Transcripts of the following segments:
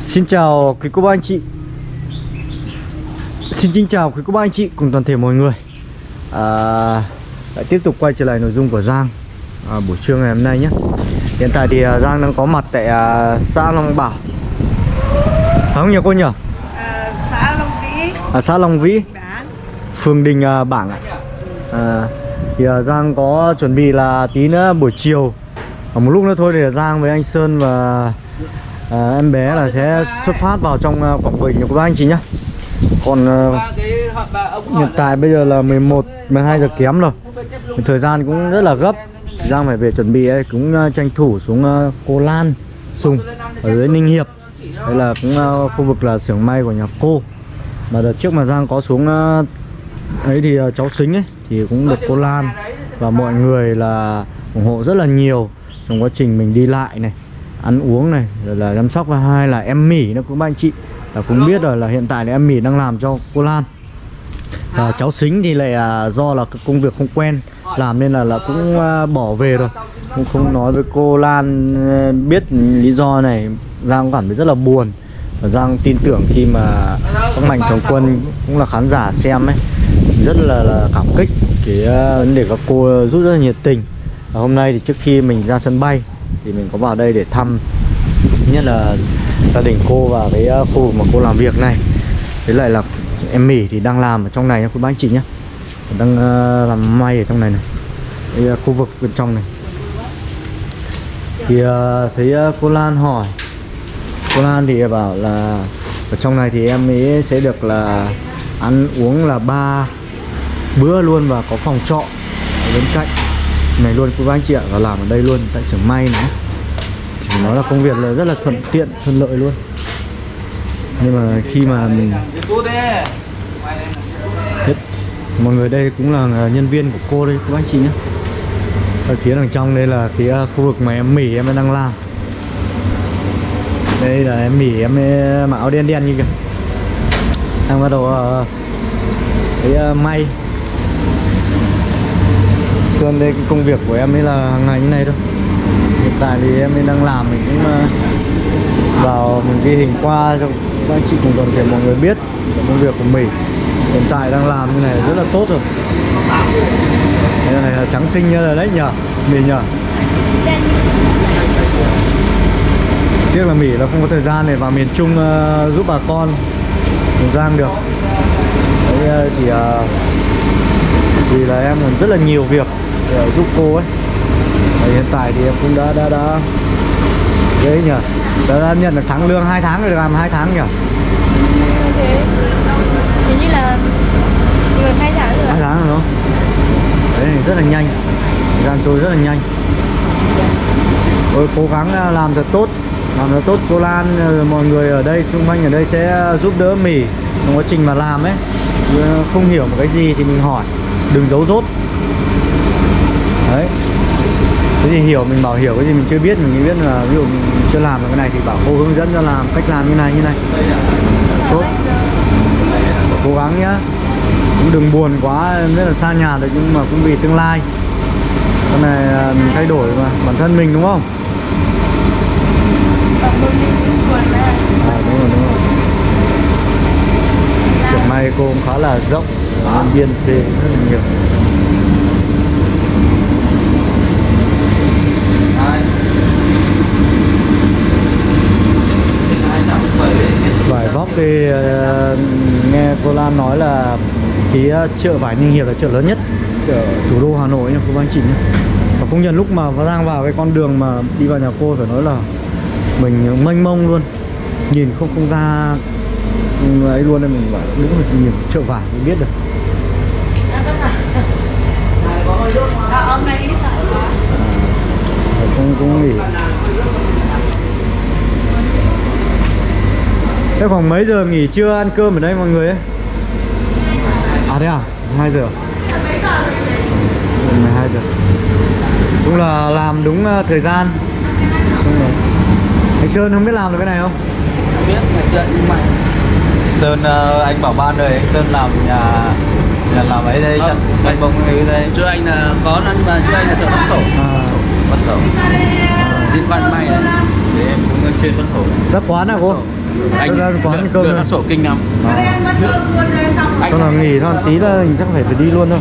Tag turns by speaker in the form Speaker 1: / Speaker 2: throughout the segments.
Speaker 1: Xin chào quý cô bác anh chị. Xin kính chào quý cô bác anh chị cùng toàn thể mọi người. À, Lại tiếp tục quay trở lại nội dung của Giang à, Buổi trưa ngày hôm nay nhé. Hiện tại thì à, Giang đang có mặt tại à, xã Long Bảo. Không nhỉ cô nhỉ?
Speaker 2: À, xã Long Vĩ.
Speaker 1: À, xã Long Vĩ.
Speaker 2: Bán
Speaker 1: phường Đình à, Bảng ạ. À, thì à, Giang có chuẩn bị là tí nữa buổi chiều. Ở một lúc nữa thôi để Giang với anh Sơn và à, em bé là sẽ xuất phát vào trong ờ, Quảng Bình của các anh chị nhá. Còn uh, hiện tại bây giờ là 11 12 giờ kém rồi. Thời gian cũng rất là gấp. Giang phải về chuẩn bị ấy, cũng tranh thủ xuống uh, Cô Lan Sùng ở dưới Ninh Hiệp. Đây là cũng uh, khu vực là xưởng may của nhà cô. Mà đợt trước mà Giang có xuống uh, ấy thì uh, cháu xính ấy thì cũng được cô Lan và mọi người là ủng hộ rất là nhiều trong quá trình mình đi lại này ăn uống này rồi là chăm sóc và hai là em Mỹ nữa cũng ba anh chị. Là cũng biết rồi là hiện tại là em Mỹ đang làm cho cô Lan. Và cháu xính thì lại à, do là công việc không quen làm nên là là cũng à, bỏ về rồi. Cũng không nói với cô Lan à, biết lý do này. Giang cảm thấy rất là buồn. Và Giang tin tưởng khi mà các mạnh thường quân cũng là khán giả xem ấy rất là, là cảm kích. Cái uh, vấn đề các cô rất là nhiệt tình. Và hôm nay thì trước khi mình ra sân bay thì mình có vào đây để thăm nhất là gia đình cô và cái ờ, khu vực mà cô làm việc này. Với lại là em mỉ thì đang làm ở trong này nha cô bác anh chị nhé đang uh, làm may ở trong này này. Cái, uh, khu vực bên trong này. Thì uh, thấy uh, cô Lan hỏi. Cô Lan thì bảo là ở trong này thì em ấy sẽ được là ăn uống là ba bữa luôn và có phòng trọ ở bên cạnh này luôn cô bác anh chị ạ và làm ở đây luôn tại xưởng may nữa thì nó là công việc là rất là thuận tiện thuận lợi luôn. Nhưng mà khi mà mình hết. Mọi người đây cũng là nhân viên của cô đây cô bác anh chị nhé. Ở phía đằng trong đây là cái à, khu vực mà em mỉ em đang làm. Đây là em mỉ em mặc áo đen đen như kìa. Đang bắt đầu uh, cái uh, may. Sơn đây cái công việc của em ấy là hàng ngày như này thôi. Hiện tại thì em ấy đang làm mình cũng ờ, vào mình ghi hình qua cho các anh chị cùng toàn thể mọi người biết công việc của mình. Hiện tại đang làm như này rất là tốt rồi. Cái này là trắng xinh như là đấy nhờ. Mì nhờ. Tiếc là mỉ là không có thời gian để vào miền Trung uh, giúp bà con Giang Giang được. Đấy uh, chỉ uh, vì là em còn rất là nhiều việc để giúp cô ấy. Và hiện tại thì em cũng đã đã đã đấy nhỉ? Đã, đã nhận được tháng lương 2 tháng rồi làm 2 tháng nhỉ?
Speaker 3: Thế như là gần hai tháng rồi
Speaker 1: 2 tháng rồi đó đấy rất là nhanh. Thời gian trôi rất là nhanh. Tôi cố gắng làm thật tốt. Làm thật tốt cô Lan rồi mọi người ở đây xung quanh ở đây sẽ giúp đỡ mỉ trong quá trình mà làm ấy. Không hiểu một cái gì thì mình hỏi đừng giấu dốt. Đấy. Cái gì hiểu mình bảo hiểu cái gì mình chưa biết mình biết là ví dụ mình chưa làm được cái này thì bảo cô hướng dẫn cho làm cách làm như này như này. Tốt. Cố gắng nhá. Cũng đừng buồn quá biết là xa nhà rồi nhưng mà cũng vì tương lai. Cái này à, mình thay đổi mà bản thân mình đúng không? À, đúng rồi đúng rồi may cô cũng khá là rộng nhân viên thuê rất là nhiều. Vải vóc thì uh, nghe cô Lan nói là cái chợ vải Ninh Hiệp là chợ lớn nhất ở thủ đô Hà Nội nha cô bác chị nhé và công nhận lúc mà Giang vào cái con đường mà đi vào nhà cô phải nói là mình mênh mông luôn nhìn không không ra ấy luôn nên mình bảo đúng là nhìn chợ vải mới biết được à, cũng cũng nghỉ Thế khoảng mấy giờ nghỉ trưa ăn cơm ở đây mọi người ấy? À thế à? 2 giờ ừ, 12 giờ Chung là làm đúng ờ, thời gian đúng rồi. Anh Sơn không biết làm được cái này không?
Speaker 4: biết ngày chuyện nhưng mày Sơn uh, anh bảo ban rồi anh Sơn làm nhà nhà làm ấy đây
Speaker 5: Ờ,
Speaker 4: chặt
Speaker 5: vậy.
Speaker 4: bông ấy đây
Speaker 5: Trước anh là có nhưng mà trước anh là thợ bắt sổ
Speaker 1: À.
Speaker 4: bắt đầu
Speaker 5: liên quan đến may này
Speaker 4: để em cũng chuyên bắt sổ
Speaker 1: Rất quán à cô?
Speaker 5: Bắt sổ. anh
Speaker 1: ra quán cơm này.
Speaker 5: nó sổ kinh lắm
Speaker 2: ăn xong
Speaker 5: anh
Speaker 1: Con nào nghỉ thôi tí là mình chắc phải phải đi luôn thôi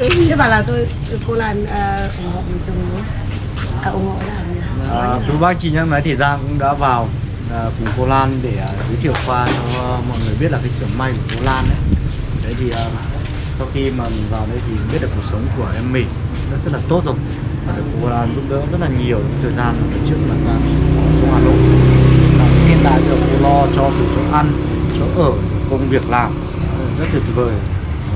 Speaker 2: Thế bảo là tôi cô à, ủng hộ mình chồng nữa À ủng hộ là?
Speaker 1: À, bác chị nhắc máy thì Giang cũng đã vào à, cùng cô Lan để à, giới thiệu qua cho à, mọi người biết là cái xưởng may của cô Lan đấy. Đấy thì à, sau khi mà mình vào đây thì biết được cuộc sống của em mình rất, rất là tốt rồi và được cô Lan giúp đỡ rất là nhiều thời gian trước là ở xuống Hà Nội. Hiện tại được cô lo cho từ chỗ ăn, chỗ ở, công việc làm rất tuyệt vời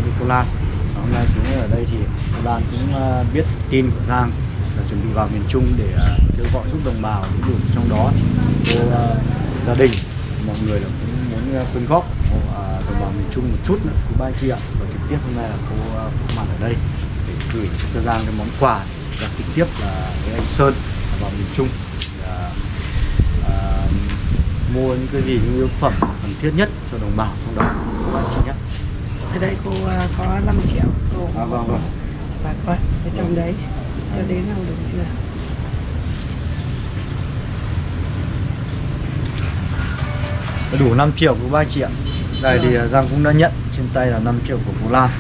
Speaker 1: với cô Lan. Và hôm nay xuống ở đây thì cô Lan cũng à, biết tin của Giang là chuẩn bị vào miền Trung để à, kêu gọi giúp đồng bào những vùng trong đó. Cô à, gia đình mọi người là cũng muốn à, quyên góp hộ à, đồng bào miền Trung một chút nữa. Quý ba chị ạ và trực tiếp hôm nay là cô có mặt ở đây để gửi cho Giang cái món quà và trực tiếp là với anh Sơn vào miền Trung. À, à, mua những cái gì những yếu phẩm cần thiết nhất cho đồng bào trong đó. Quý ba chị nhé.
Speaker 2: Thế đây cô à, có 5 triệu. Cô
Speaker 1: à, vâng vâng.
Speaker 2: Và ở trong đấy. Cho đến nào được chưa?
Speaker 1: Đủ 5 triệu của ba chị ạ. Đây thì à, Giang cũng đã nhận trên tay là 5 triệu của Phú Lan.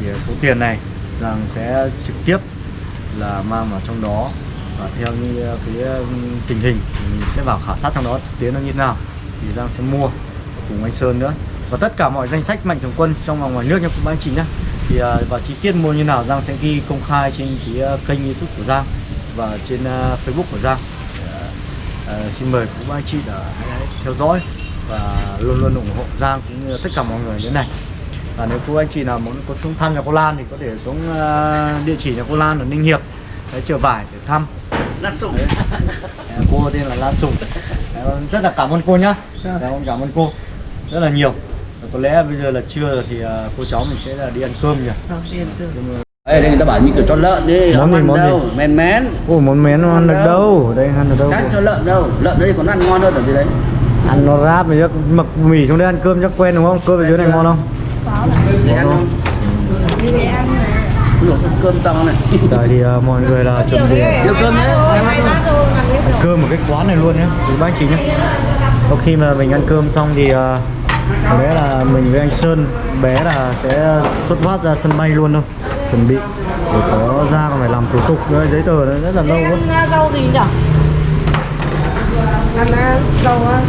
Speaker 1: Thì số tiền này Giang sẽ trực tiếp là mang vào trong đó. Và theo như à, cái tình hình thì mình sẽ vào khảo sát trong đó thực tế nó như thế nào. Thì Giang sẽ mua cùng anh Sơn nữa. Và tất cả mọi danh sách mạnh thường quân trong và ngoài nước nha các anh chị nhé thì à, và chi tiết mua như nào Giang sẽ ghi công khai trên cái à, kênh YouTube của Giang và trên à, Facebook của Giang. À, à, xin mời các anh chị đã hãy theo dõi và luôn luôn ủng hộ Giang cũng như tất cả mọi người như thế này. Và nếu cô anh chị nào muốn có xuống thăm nhà cô Lan thì có thể xuống à, địa chỉ nhà cô Lan ở Ninh Hiệp đấy, chợ vải để thăm. Đấy. À, cô tên là Lan Sùng. Đấy, rất là cảm ơn cô nhá.
Speaker 2: Dạ.
Speaker 1: Cảm ơn cảm ơn cô rất là nhiều. Và có lẽ bây giờ là trưa rồi thì à, cô cháu mình sẽ là đi ăn cơm nhỉ? Mà-
Speaker 5: đây đây người ta bảo như kiểu cho lợn đi
Speaker 1: Món
Speaker 5: không
Speaker 1: gì,
Speaker 5: ăn
Speaker 1: món
Speaker 5: đâu?
Speaker 1: gì?
Speaker 5: men mén
Speaker 1: Ôi món mén nó ăn được đâu? đây ăn được đâu cô?
Speaker 5: cho lợn đâu? Lợn đấy còn ăn ngon hơn ở dưới đấy
Speaker 1: ăn nó ráp chắc mực mì xuống đây ăn cơm chắc quen đúng không? Cơm ở dưới này ngon không?
Speaker 5: Để ăn không?
Speaker 3: Đi để ăn mà
Speaker 5: cơm to này.
Speaker 1: Tại thì à, mọi người là chuẩn bị ăn
Speaker 5: Nhiều cơm nhé em ăn cơm.
Speaker 1: cơm. Ở cái quán này luôn nhé quý bác anh chị nhé sau khi mà mình ăn cơm xong thì à, có lẽ là mình với anh Sơn bé là sẽ xuất phát ra sân bay luôn thôi. Chuẩn bị để có ra còn phải làm thủ tục nữa giấy tờ nó rất là lâu quá.
Speaker 3: Ăn rau gì nhỉ?
Speaker 2: Ăn à, rau á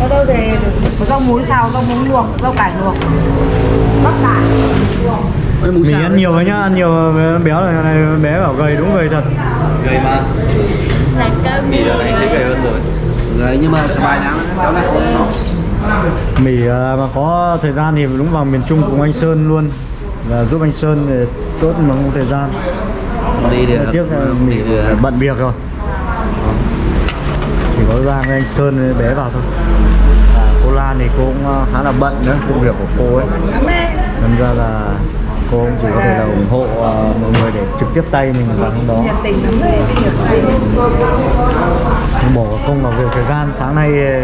Speaker 2: Có đâu thì có rau muống xào, rau muống luộc, rau cải luộc. Bắp cải.
Speaker 1: Mình ăn
Speaker 5: đấy.
Speaker 1: nhiều rồi nhá ăn nhiều béo rồi này bé bảo gầy đúng gầy thật.
Speaker 5: Gầy mà.
Speaker 3: Là cơm
Speaker 5: mì giờ này thấy gầy hơn rồi. Gầy nhưng mà vài tháng béo lại
Speaker 1: mì à, mà có thời gian thì đúng vào miền Trung cùng anh Sơn luôn. Là giúp anh Sơn để tốt mà không có thời gian.
Speaker 5: Đi để
Speaker 1: tiếc là mì
Speaker 5: đi để
Speaker 1: bận việc rồi. Chỉ có Giang với anh Sơn bé vào thôi cô Lan thì cô cũng ờ, khá là bận nữa công việc của cô ấy. Nên ra là cô cũng chỉ có thể là ủng hộ ờ, mọi người để trực tiếp tay mình vào trong đó. Mình bỏ công vào việc thời gian. Sáng nay ờ,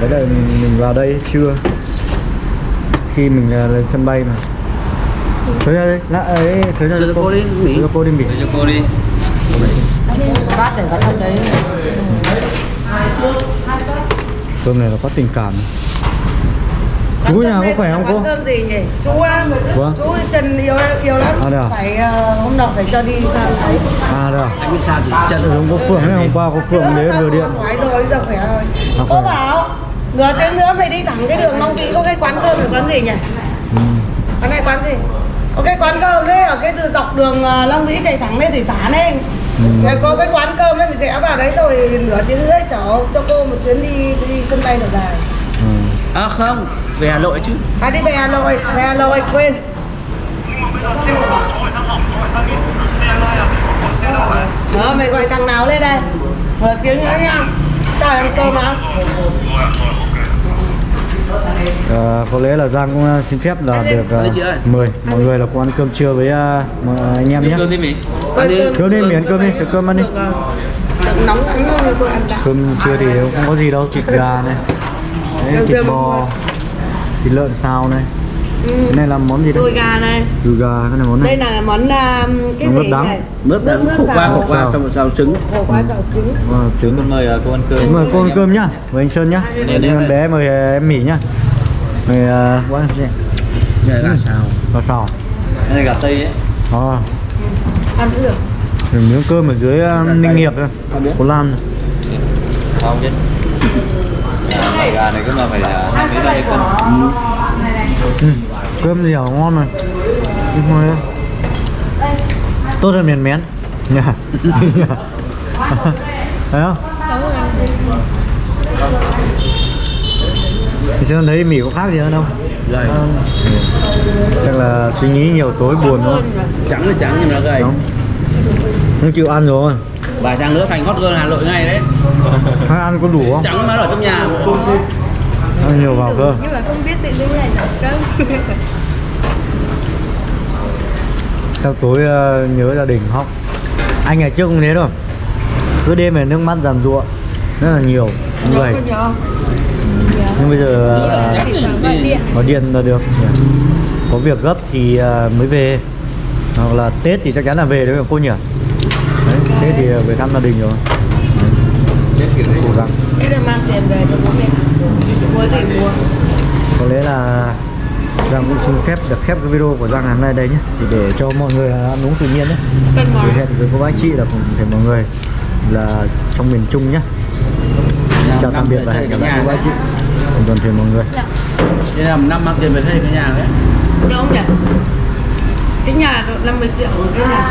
Speaker 1: đấy là mình, mình vào đây trưa khi mình lên sân bay mà. Sới ra đây lạ ấy sới ra
Speaker 5: cho cô đi, Mỹ.
Speaker 1: sới cho cô đi mỉ
Speaker 5: cho cô đi.
Speaker 3: Bát để vào trong đấy
Speaker 1: cơm này nó có tình cảm chú nhà có khỏe không cô
Speaker 2: cơm gì nhỉ? Chú á
Speaker 1: Vâng.
Speaker 2: Chú Trần yếu yếu lắm
Speaker 1: À, à?
Speaker 2: Phải ờ, hôm nào phải cho đi sang đấy
Speaker 1: à được
Speaker 5: anh biết sao thì chân
Speaker 1: giống có phượng hôm qua có phượng đến vừa điện
Speaker 2: Nói rồi, giờ khỏe rồi
Speaker 1: À,
Speaker 2: Cô
Speaker 1: khỏe.
Speaker 2: bảo Nửa tiếng nữa phải đi thẳng cái đường Long Vĩ Có cái quán cơm ở quán gì nhỉ?
Speaker 1: ừ.
Speaker 2: Quán này quán gì? Có cái quán cơm đấy ở cái từ dọc đường ờ, Long Vĩ chạy thẳng lên thủy sản ấy
Speaker 1: Ừ.
Speaker 2: Có cái quán cơm đấy mình rẽ vào đấy rồi nửa tiếng nữa chở cho cô một chuyến đi đi sân bay được dài
Speaker 1: Ừ.
Speaker 5: à không về hà nội chứ
Speaker 2: À đi về Hà Nội, về Hà Nội quên Đó, mày gọi thằng nào lên đây Nửa tiếng nữa nha Chào ăn cơm á
Speaker 1: Ờ, có lẽ là Giang cũng ờ, xin phép là được
Speaker 5: ơi.
Speaker 1: mời mọi người là cùng ăn cơm trưa với mọi anh em nhé.
Speaker 5: đi ăn đi.
Speaker 1: cơm đi miễn cơm đi sửa cơm ăn đi. cơm. Trưa thì không có gì đâu thịt gà này. Đấy, thịt bò thịt lợn xào này
Speaker 2: Ừ.
Speaker 1: Cái này là món gì
Speaker 2: đùi
Speaker 1: đấy?
Speaker 2: gà này.
Speaker 1: Đùi gà, cái này món
Speaker 2: đây
Speaker 1: này
Speaker 2: là món uh, cái
Speaker 1: Món
Speaker 2: gì
Speaker 1: đắng.
Speaker 2: này
Speaker 5: Mướp
Speaker 2: nước
Speaker 5: khổ qua
Speaker 2: xào.
Speaker 5: khổ qua
Speaker 1: Xào.
Speaker 5: xong rồi xào trứng.
Speaker 2: Khổ qua xào trứng.
Speaker 1: Ờ, trứng.
Speaker 4: Con mời cô ăn cơm.
Speaker 1: Mời cô ăn cơm nhá, mời anh Sơn nhá.
Speaker 5: Đây, đây,
Speaker 1: Em
Speaker 5: đây.
Speaker 1: bé mời em Mỹ nhá. Mời uh, quá chị
Speaker 5: Đây là gà xào.
Speaker 1: Và sò
Speaker 4: Đây là gà tây ấy.
Speaker 1: Ờ,
Speaker 2: ăn cũng được.
Speaker 1: Rồi miếng cơm ở dưới uh, Ninh Hiệp thôi.
Speaker 5: Không.
Speaker 1: Cô Lan.
Speaker 4: Sao chứ. À, Gà này cứ mà phải là hai mấy đây cân
Speaker 1: ừ. Cơm dẻo ngon mà. Tốt hơn miền mén Nhà Thấy không? Thì Sơn thấy Mỹ có khác gì hơn không?
Speaker 5: Gầy
Speaker 1: Ờ, Chắc là suy nghĩ nhiều tối buồn không?
Speaker 5: Trắng là trắng nhưng mà gầy
Speaker 1: Đúng Không chịu ăn rồi
Speaker 5: Vài tháng nữa thành hot girl Hà Nội ngay đấy
Speaker 1: ăn có đủ không?
Speaker 5: Trắng mà ở trong nhà
Speaker 1: Ăn nhiều vào cơ?
Speaker 3: Nhưng mà không biết tự dưng này nấu cơm.
Speaker 1: Các tối ờ, nhớ gia đình khóc Anh ngày trước cũng thế đâu Cứ đêm về nước mắt giàn ruộng Rất là nhiều Người.
Speaker 3: không?
Speaker 1: Nhưng bây giờ ờ, có điện. là được. Có việc gấp thì ờ, mới về. Hoặc là Tết thì chắc chắn là về đấy cô nhỉ? Đấy, Tết thì về thăm gia đình rồi. Cố gắng.
Speaker 2: Đây là mang tiền về cho bố mẹ mua gì mua
Speaker 1: có lẽ là Giang cũng xin phép được khép cái video của Giang ngày hôm nay đây nhé. Thì để cho mọi người ăn uống tự nhiên thì
Speaker 2: ngói
Speaker 1: hẹn với cô bác chị là cùng thể mọi người là trong miền Trung nhé. Chào tạm biệt và hẹn gặp lại cô bác chị. Cùng toàn thể mọi người.
Speaker 5: Đây là năm mang tiền về thuê cái nhà đấy.
Speaker 2: Cho ông nhỉ? Cái nhà 50 triệu cái nhà